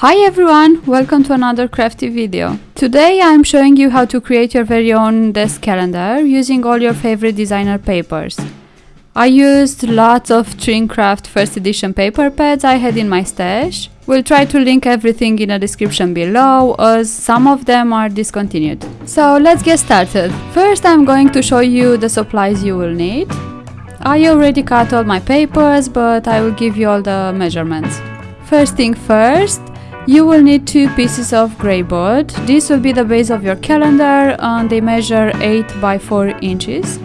Hi everyone, welcome to another crafty video. Today I'm showing you how to create your very own desk calendar using all your favorite designer papers. I used lots of Trimcraft first edition paper pads I had in my stash. We'll try to link everything in the description below as some of them are discontinued. So let's get started. First I'm going to show you the supplies you will need. I already cut all my papers, but I will give you all the measurements. First thing first, you will need two pieces of grey board. This will be the base of your calendar and they measure 8 by 4 inches.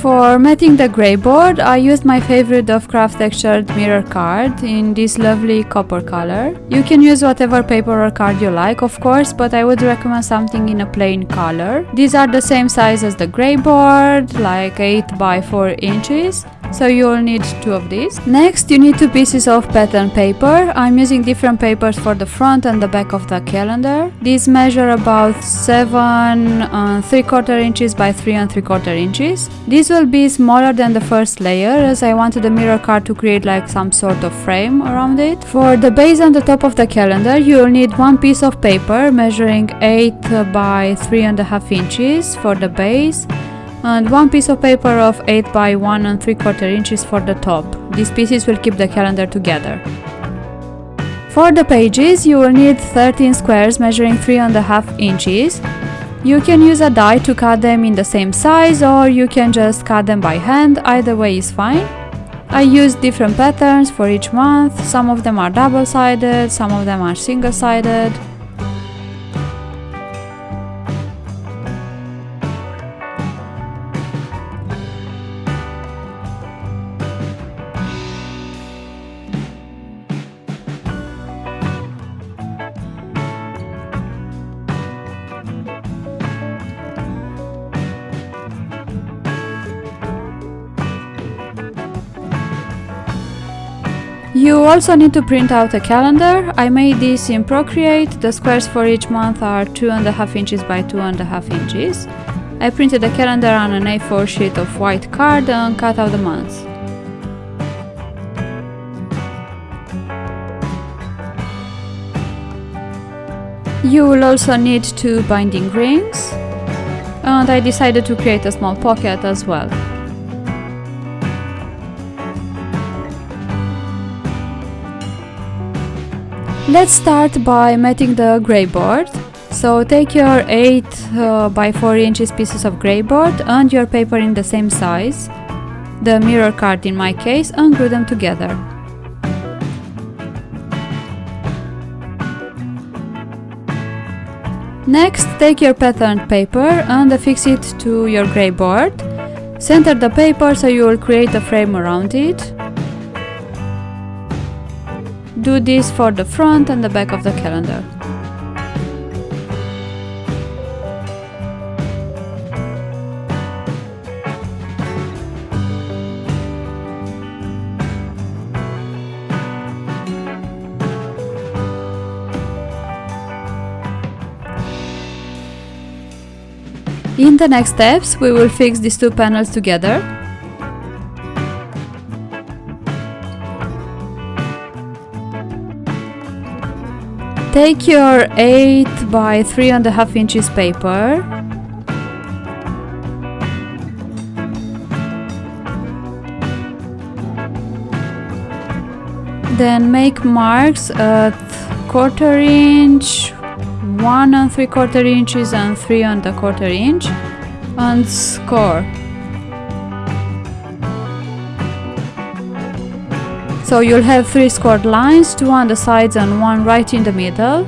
For matting the grey board, I used my favorite Dovecraft textured mirror card in this lovely copper color. You can use whatever paper or card you like, of course, but I would recommend something in a plain color. These are the same size as the grey board, like 8 by 4 inches so you will need two of these. Next you need two pieces of pattern paper. I'm using different papers for the front and the back of the calendar. These measure about 7 and 3 quarter inches by 3 and 3 quarter inches. These will be smaller than the first layer as I wanted the mirror card to create like some sort of frame around it. For the base on the top of the calendar you will need one piece of paper measuring 8 by 3.5 inches for the base and one piece of paper of 8 by 1 and 3 quarter inches for the top. These pieces will keep the calendar together. For the pages you will need 13 squares measuring 3.5 inches. You can use a die to cut them in the same size or you can just cut them by hand, either way is fine. I used different patterns for each month, some of them are double-sided, some of them are single-sided. You also need to print out a calendar. I made this in Procreate. The squares for each month are 2.5 inches by 2.5 inches. I printed the calendar on an A4 sheet of white card and cut out the months. You will also need two binding rings and I decided to create a small pocket as well. Let's start by matting the grey board. So take your 8 uh, by 4 inches pieces of grey board and your paper in the same size, the mirror card in my case, and glue them together. Next, take your patterned paper and affix it to your grey board. Center the paper so you will create a frame around it do this for the front and the back of the calendar. In the next steps, we will fix these two panels together Take your 8 by 3.5 inches paper then make marks at quarter inch, one and three quarter inches and three and a quarter inch and score. So you'll have three scored lines, two on the sides and one right in the middle.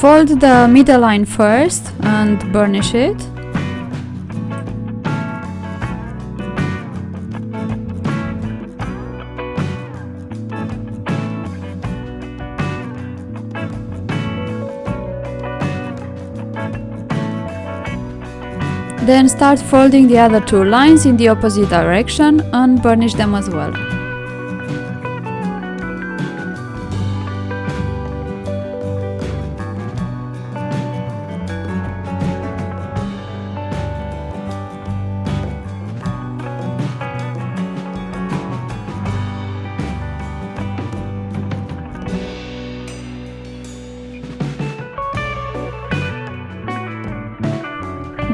Fold the middle line first and burnish it. Then start folding the other two lines in the opposite direction and burnish them as well.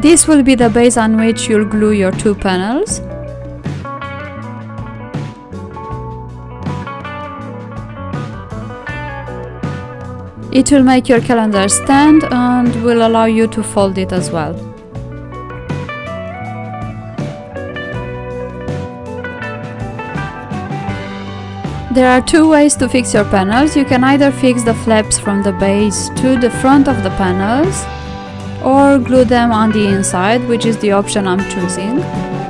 This will be the base on which you'll glue your two panels. It will make your calendar stand and will allow you to fold it as well. There are two ways to fix your panels. You can either fix the flaps from the base to the front of the panels or glue them on the inside, which is the option I'm choosing.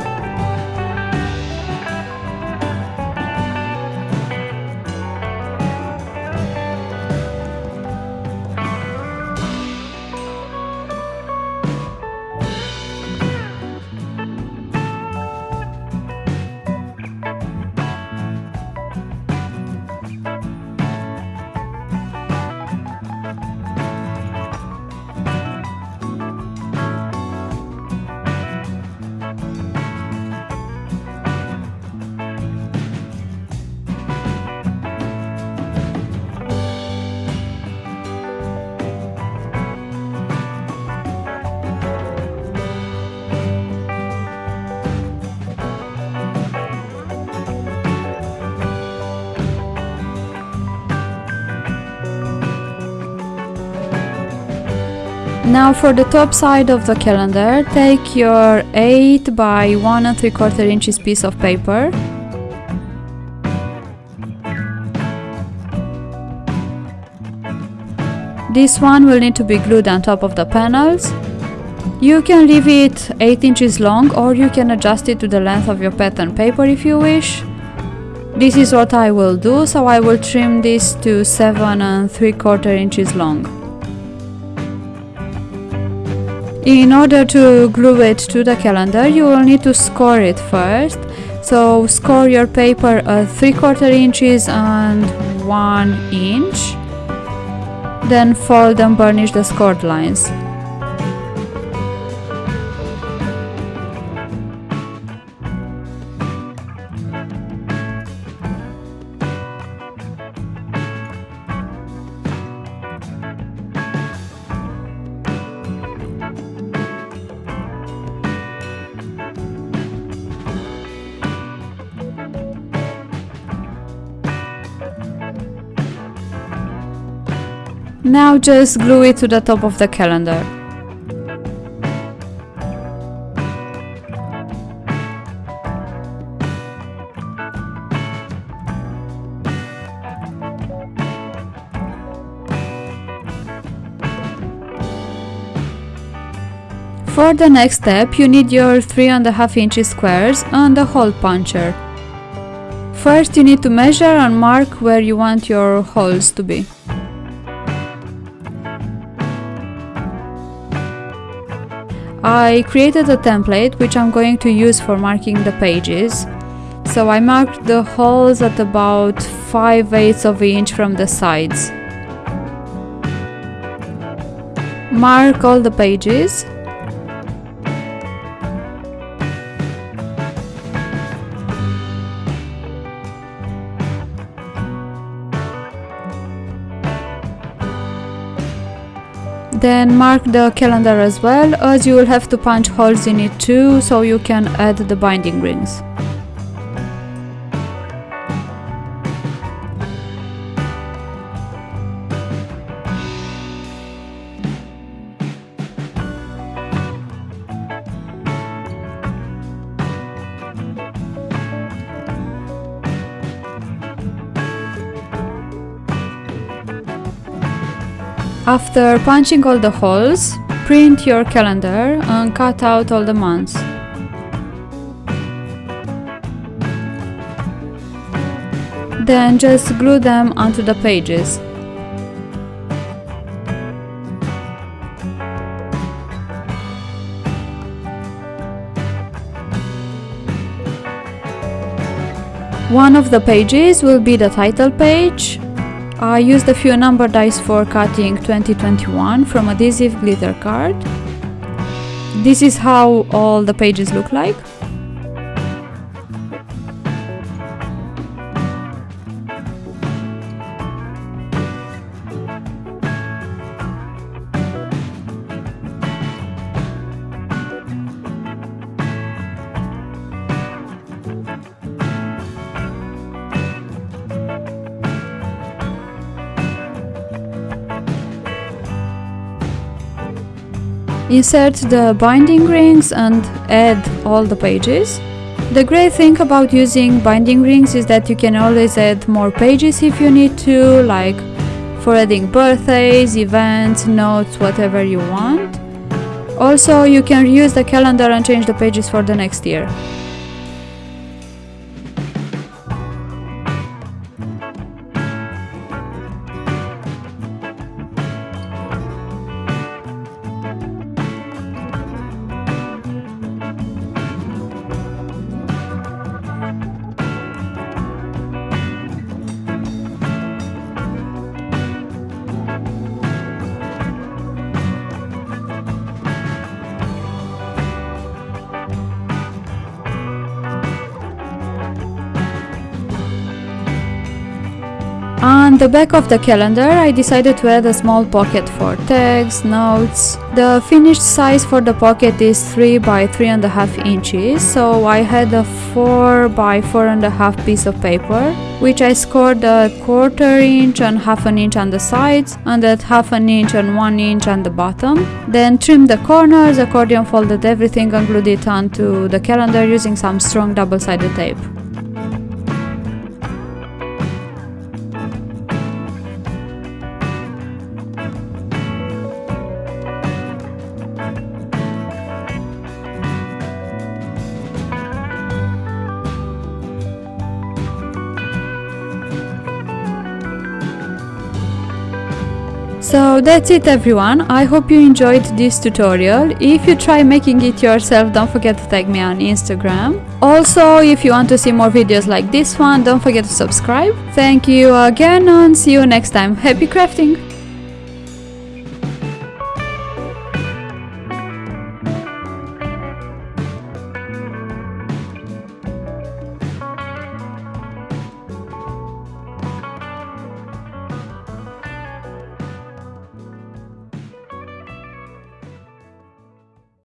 Now for the top side of the calendar, take your 8 by 1 and 3 quarter inches piece of paper. This one will need to be glued on top of the panels. You can leave it 8 inches long or you can adjust it to the length of your pattern paper if you wish. This is what I will do, so I will trim this to 7 and 3 quarter inches long. In order to glue it to the calendar, you will need to score it first. So score your paper at 3 quarter inches and 1 inch. Then fold and burnish the scored lines. Now just glue it to the top of the calendar. For the next step, you need your 3.5 inches squares and a hole puncher. First you need to measure and mark where you want your holes to be. I created a template which I'm going to use for marking the pages. So I marked the holes at about 5 eighths of an inch from the sides. Mark all the pages Then mark the calendar as well as you will have to punch holes in it too so you can add the binding rings. After punching all the holes, print your calendar and cut out all the months. Then just glue them onto the pages. One of the pages will be the title page I used a few number dies for cutting 2021 from adhesive glitter card. This is how all the pages look like. Insert the binding rings and add all the pages. The great thing about using binding rings is that you can always add more pages if you need to, like for adding birthdays, events, notes, whatever you want. Also, you can reuse the calendar and change the pages for the next year. The back of the calendar I decided to add a small pocket for tags, notes. The finished size for the pocket is 3 by 3.5 inches so I had a 4 by 4.5 piece of paper which I scored a quarter inch and half an inch on the sides and at half an inch and 1 inch on the bottom. Then trimmed the corners, accordion folded everything and glued it onto the calendar using some strong double-sided tape. So that's it everyone, I hope you enjoyed this tutorial. If you try making it yourself, don't forget to tag me on Instagram. Also, if you want to see more videos like this one, don't forget to subscribe. Thank you again and see you next time. Happy crafting!